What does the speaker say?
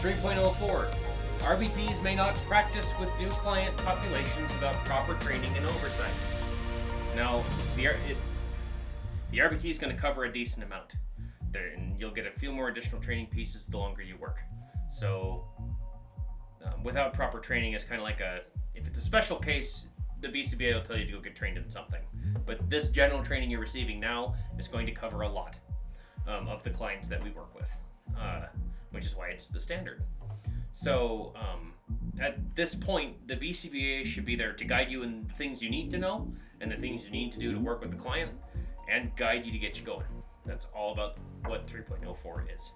3.04 RBTs may not practice with new client populations without proper training and oversight. Now, the, it, the RBT is going to cover a decent amount. There, and you'll get a few more additional training pieces the longer you work. So, um, without proper training, it's kind of like a if it's a special case, the BCBA will tell you to go get trained in something. But this general training you're receiving now is going to cover a lot um, of the clients that we work with, uh, which is why it's the standard. So um, at this point, the BCBA should be there to guide you in the things you need to know and the things you need to do to work with the client and guide you to get you going. That's all about what 3.04 is.